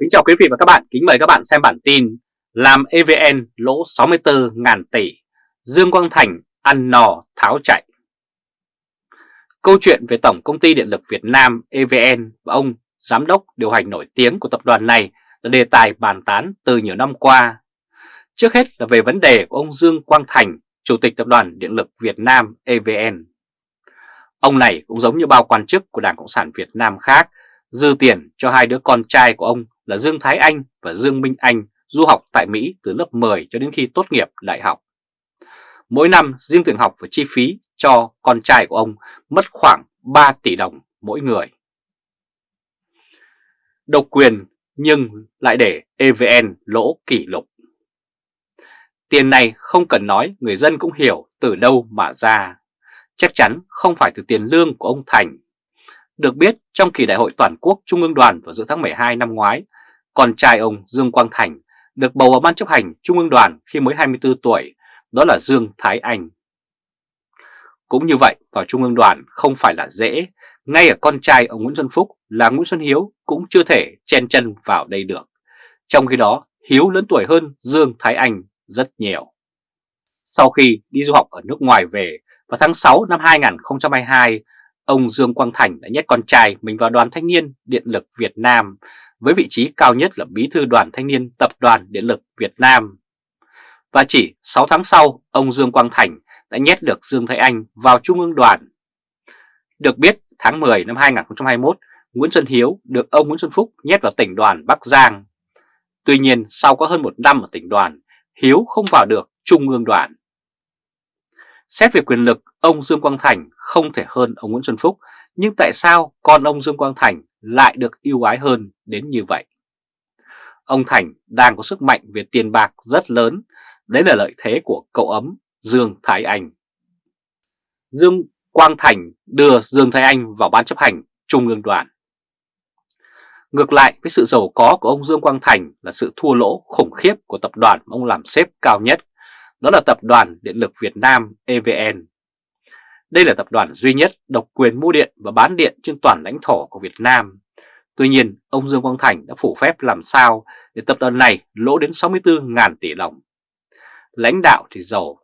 Kính chào quý vị và các bạn, kính mời các bạn xem bản tin Làm EVN lỗ 64 ngàn tỷ, Dương Quang Thành ăn nò tháo chạy Câu chuyện về Tổng Công ty Điện lực Việt Nam EVN và ông Giám đốc điều hành nổi tiếng của tập đoàn này là đề tài bàn tán từ nhiều năm qua. Trước hết là về vấn đề của ông Dương Quang Thành, Chủ tịch Tập đoàn Điện lực Việt Nam EVN. Ông này cũng giống như bao quan chức của Đảng Cộng sản Việt Nam khác, dư tiền cho hai đứa con trai của ông là Dương Thái Anh và Dương Minh Anh du học tại Mỹ từ lớp 10 cho đến khi tốt nghiệp đại học. Mỗi năm, riêng tiền học và chi phí cho con trai của ông mất khoảng 3 tỷ đồng mỗi người. Độc quyền nhưng lại để EVN lỗ kỷ lục. Tiền này không cần nói, người dân cũng hiểu từ đâu mà ra. Chắc chắn không phải từ tiền lương của ông Thành. Được biết trong kỳ đại hội toàn quốc Trung ương đoàn vào giữa tháng 12 năm ngoái, con trai ông Dương Quang Thành được bầu vào ban chấp hành Trung ương đoàn khi mới 24 tuổi, đó là Dương Thái Anh. Cũng như vậy, vào Trung ương đoàn không phải là dễ, ngay ở con trai ông Nguyễn Xuân Phúc là Nguyễn Xuân Hiếu cũng chưa thể chen chân vào đây được. Trong khi đó, Hiếu lớn tuổi hơn Dương Thái Anh rất nhiều. Sau khi đi du học ở nước ngoài về, vào tháng 6 năm 2022, ông Dương Quang Thành đã nhét con trai mình vào đoàn thanh niên điện lực Việt Nam với vị trí cao nhất là bí thư đoàn thanh niên tập đoàn điện lực Việt Nam. Và chỉ 6 tháng sau, ông Dương Quang Thành đã nhét được Dương Thái Anh vào Trung ương đoàn. Được biết, tháng 10 năm 2021, Nguyễn Xuân Hiếu được ông Nguyễn Xuân Phúc nhét vào tỉnh đoàn Bắc Giang. Tuy nhiên, sau có hơn một năm ở tỉnh đoàn, Hiếu không vào được Trung ương đoàn. Xét về quyền lực, ông Dương Quang Thành không thể hơn ông Nguyễn Xuân Phúc, nhưng tại sao con ông Dương Quang Thành lại được ưu ái hơn đến như vậy? Ông Thành đang có sức mạnh về tiền bạc rất lớn, đấy là lợi thế của cậu ấm Dương Thái Anh. Dương Quang Thành đưa Dương Thái Anh vào ban chấp hành Trung ương đoàn. Ngược lại với sự giàu có của ông Dương Quang Thành là sự thua lỗ khủng khiếp của tập đoàn mà ông làm xếp cao nhất, đó là Tập đoàn Điện lực Việt Nam EVN. Đây là tập đoàn duy nhất độc quyền mua điện và bán điện trên toàn lãnh thổ của Việt Nam. Tuy nhiên, ông Dương Quang Thành đã phủ phép làm sao để tập đoàn này lỗ đến 64.000 tỷ đồng. Lãnh đạo thì giàu,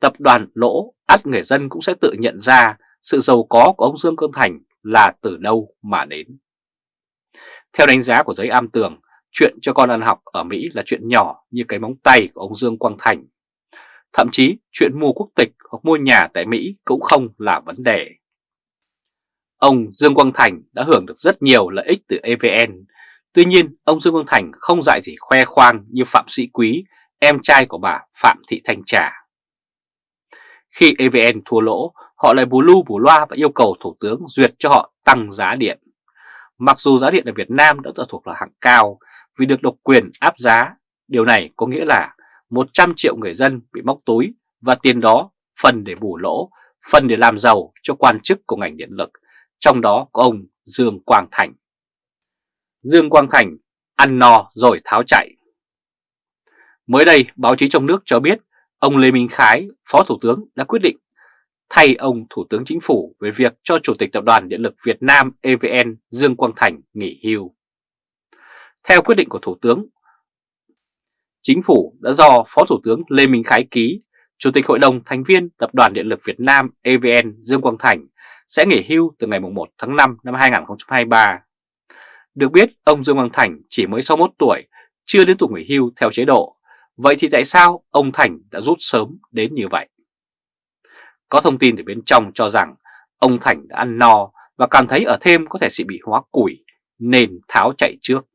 tập đoàn lỗ, ắt người dân cũng sẽ tự nhận ra sự giàu có của ông Dương Quang Thành là từ đâu mà đến. Theo đánh giá của giới am tường, chuyện cho con ăn học ở Mỹ là chuyện nhỏ như cái móng tay của ông Dương Quang Thành. Thậm chí chuyện mua quốc tịch hoặc mua nhà tại Mỹ cũng không là vấn đề. Ông Dương Quang Thành đã hưởng được rất nhiều lợi ích từ EVN. Tuy nhiên, ông Dương Quang Thành không dạy gì khoe khoang như Phạm Sĩ Quý, em trai của bà Phạm Thị Thanh Trà. Khi EVN thua lỗ, họ lại bù lu bù loa và yêu cầu Thủ tướng duyệt cho họ tăng giá điện. Mặc dù giá điện ở Việt Nam đã thuộc là hạng cao vì được độc quyền áp giá, điều này có nghĩa là 100 triệu người dân bị móc túi và tiền đó phần để bù lỗ, phần để làm giàu cho quan chức của ngành điện lực, trong đó có ông Dương Quang Thành. Dương Quang Thành ăn no rồi tháo chạy. Mới đây, báo chí trong nước cho biết ông Lê Minh Khái, Phó Thủ tướng đã quyết định thay ông Thủ tướng Chính phủ về việc cho Chủ tịch Tập đoàn Điện lực Việt Nam EVN Dương Quang Thành nghỉ hưu. Theo quyết định của Thủ tướng, Chính phủ đã do Phó Thủ tướng Lê Minh Khái ký, Chủ tịch Hội đồng thành viên Tập đoàn Điện lực Việt Nam EVN Dương Quang Thành sẽ nghỉ hưu từ ngày 1 tháng 5 năm 2023. Được biết, ông Dương Quang Thành chỉ mới 61 tuổi, chưa đến tuổi nghỉ hưu theo chế độ. Vậy thì tại sao ông Thành đã rút sớm đến như vậy? Có thông tin từ bên trong cho rằng ông Thành đã ăn no và cảm thấy ở thêm có thể sẽ bị hóa củi nên tháo chạy trước.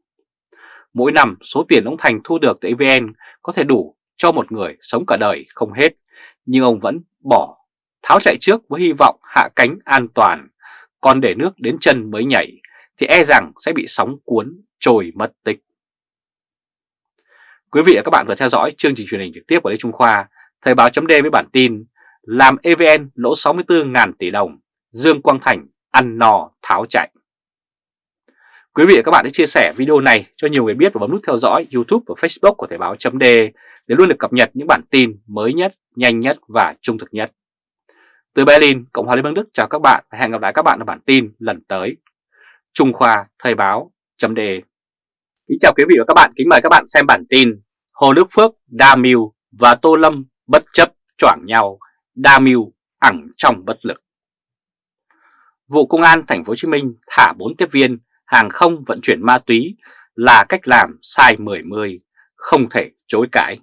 Mỗi năm số tiền ông Thành thu được từ EVN có thể đủ cho một người sống cả đời không hết, nhưng ông vẫn bỏ tháo chạy trước với hy vọng hạ cánh an toàn, còn để nước đến chân mới nhảy thì e rằng sẽ bị sóng cuốn trôi mất tích. Quý vị và các bạn vừa theo dõi chương trình truyền hình trực tiếp của Lê Trung Khoa, Thời báo chấm với bản tin làm EVN lỗ 64.000 tỷ đồng, Dương Quang Thành ăn nò tháo chạy. Quý vị và các bạn hãy chia sẻ video này cho nhiều người biết và bấm nút theo dõi YouTube và Facebook của Thời báo chấm để luôn được cập nhật những bản tin mới nhất, nhanh nhất và trung thực nhất. Từ Berlin, Cộng hòa Liên bang Đức chào các bạn và hẹn gặp lại các bạn ở bản tin lần tới. Trung Khoa Thời báo chấm Kính chào quý vị và các bạn, kính mời các bạn xem bản tin Hồ Đức Phước, Đa Mưu và Tô Lâm bất chấp choảng nhau, Đa Mưu ẳng trong bất lực. Vụ Công an Thành phố Hồ Chí Minh thả 4 tiếp viên hàng không vận chuyển ma túy là cách làm sai 10-10, không thể chối cãi.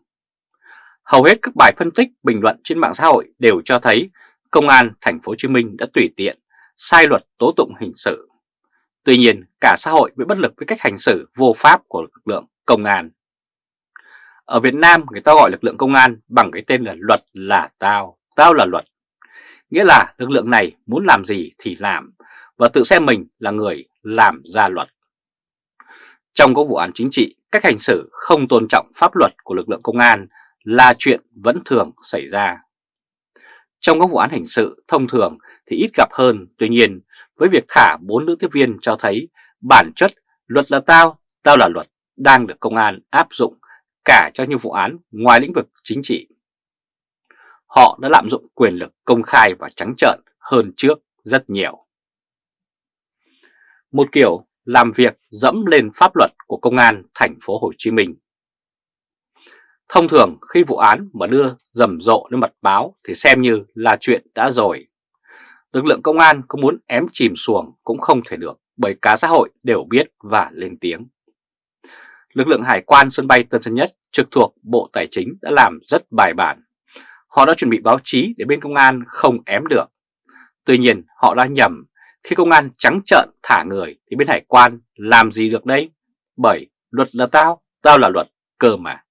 Hầu hết các bài phân tích, bình luận trên mạng xã hội đều cho thấy Công an Thành phố Hồ Chí Minh đã tùy tiện, sai luật tố tụng hình sự. Tuy nhiên, cả xã hội bị bất lực với cách hành xử vô pháp của lực lượng công an. Ở Việt Nam, người ta gọi lực lượng công an bằng cái tên là luật là tao, tao là luật. Nghĩa là lực lượng này muốn làm gì thì làm và tự xem mình là người làm ra luật. Trong các vụ án chính trị, cách hành xử không tôn trọng pháp luật của lực lượng công an là chuyện vẫn thường xảy ra. Trong các vụ án hình sự thông thường thì ít gặp hơn, tuy nhiên với việc thả bốn nữ tiếp viên cho thấy bản chất luật là tao, tao là luật đang được công an áp dụng cả cho những vụ án ngoài lĩnh vực chính trị. Họ đã lạm dụng quyền lực công khai và trắng trợn hơn trước rất nhiều. Một kiểu làm việc dẫm lên pháp luật của công an thành phố Hồ Chí Minh. Thông thường, khi vụ án mà đưa rầm rộ lên mặt báo thì xem như là chuyện đã rồi. Lực lượng công an có muốn ém chìm xuồng cũng không thể được, bởi cả xã hội đều biết và lên tiếng. Lực lượng hải quan sân bay Tân Sơn Nhất trực thuộc Bộ Tài chính đã làm rất bài bản. Họ đã chuẩn bị báo chí để bên công an không ém được. Tuy nhiên, họ đã nhầm khi công an trắng trợn thả người thì bên hải quan làm gì được đây? Bởi luật là tao, tao là luật, cơ mà.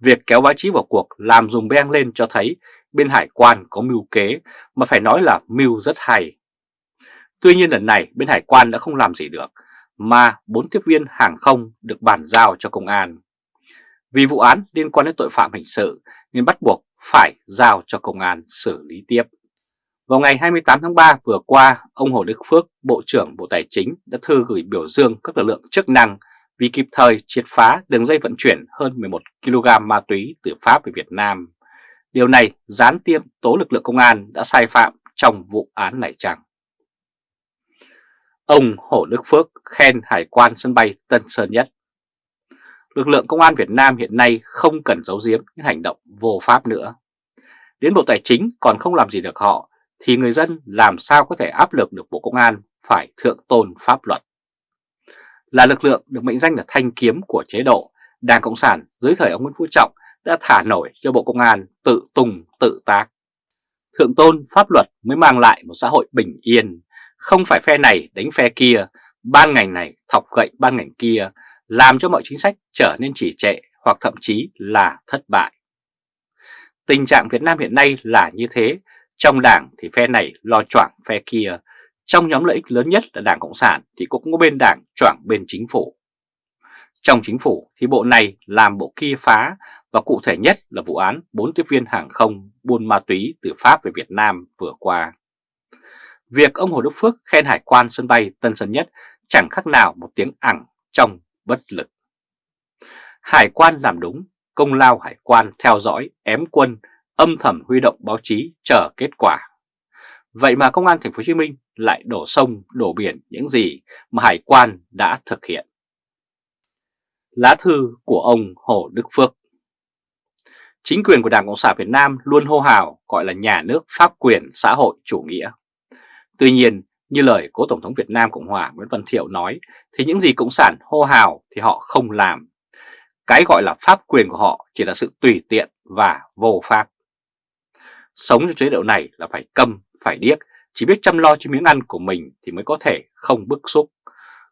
Việc kéo báo chí vào cuộc làm dùng beng lên cho thấy bên hải quan có mưu kế mà phải nói là mưu rất hay. Tuy nhiên lần này bên hải quan đã không làm gì được mà bốn tiếp viên hàng không được bàn giao cho công an. Vì vụ án liên quan đến tội phạm hình sự nên bắt buộc phải giao cho công an xử lý tiếp. Vào ngày 28 tháng 3 vừa qua, ông Hồ Đức Phước, Bộ trưởng Bộ Tài chính đã thư gửi biểu dương các lực lượng chức năng vì kịp thời triệt phá đường dây vận chuyển hơn 11 kg ma túy từ Pháp về Việt Nam. Điều này gián tiếp tố lực lượng công an đã sai phạm trong vụ án này chăng? Ông Hồ Đức Phước khen Hải quan sân bay Tân Sơn Nhất. Lực lượng công an Việt Nam hiện nay không cần giấu giếm những hành động vô pháp nữa. Đến Bộ Tài chính còn không làm gì được họ, thì người dân làm sao có thể áp lực được Bộ Công an phải thượng tôn pháp luật. Là lực lượng được mệnh danh là thanh kiếm của chế độ, Đảng Cộng sản dưới thời ông Nguyễn Phú Trọng đã thả nổi cho Bộ Công an tự tùng tự tác. Thượng tôn pháp luật mới mang lại một xã hội bình yên, không phải phe này đánh phe kia, ban ngành này thọc gậy ban ngành kia, làm cho mọi chính sách trở nên trì trệ hoặc thậm chí là thất bại. Tình trạng Việt Nam hiện nay là như thế, trong đảng thì phe này lo choảng phe kia, trong nhóm lợi ích lớn nhất là Đảng Cộng sản thì cũng có bên đảng choảng bên chính phủ. Trong chính phủ thì bộ này làm bộ kia phá và cụ thể nhất là vụ án 4 tiếp viên hàng không buôn ma túy từ Pháp về Việt Nam vừa qua. Việc ông Hồ Đức Phước khen hải quan sân bay Tân Sơn Nhất chẳng khác nào một tiếng ẳng trong bất lực. Hải quan làm đúng, công lao hải quan theo dõi, ém quân, âm thầm huy động báo chí chờ kết quả. Vậy mà công an thành phố Hồ Chí Minh lại đổ sông, đổ biển những gì mà hải quan đã thực hiện. Lá thư của ông Hồ Đức Phước Chính quyền của Đảng Cộng sản Việt Nam luôn hô hào gọi là nhà nước pháp quyền xã hội chủ nghĩa. Tuy nhiên, như lời cố Tổng thống Việt Nam Cộng hòa Nguyễn Văn Thiệu nói, thì những gì Cộng sản hô hào thì họ không làm. Cái gọi là pháp quyền của họ chỉ là sự tùy tiện và vô pháp. Sống trong chế độ này là phải câm, phải điếc, chỉ biết chăm lo cho miếng ăn của mình thì mới có thể không bức xúc.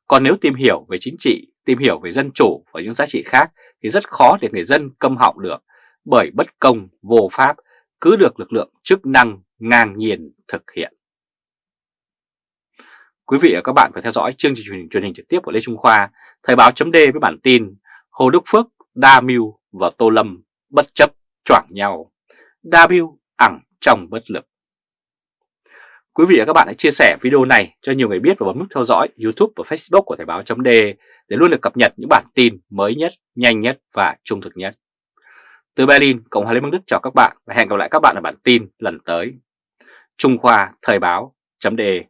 Còn nếu tìm hiểu về chính trị, tìm hiểu về dân chủ và những giá trị khác thì rất khó để người dân câm họng được, bởi bất công, vô pháp cứ được lực lượng chức năng ngang nhiên thực hiện. Quý vị và các bạn phải theo dõi chương trình truyền hình, truyền hình trực tiếp của Lê Trung Khoa, Thời báo chấm với bản tin Hồ Đức Phước, Đa Mưu và Tô Lâm bất chấp choảng nhau. Đa Mưu ẳng trong bất lực. Quý vị và các bạn hãy chia sẻ video này cho nhiều người biết và bấm nút theo dõi YouTube và Facebook của Thời báo chấm để luôn được cập nhật những bản tin mới nhất, nhanh nhất và trung thực nhất. Từ Berlin, Cộng hòa Liên bang Đức chào các bạn và hẹn gặp lại các bạn ở bản tin lần tới. Trung Khoa Thời báo .de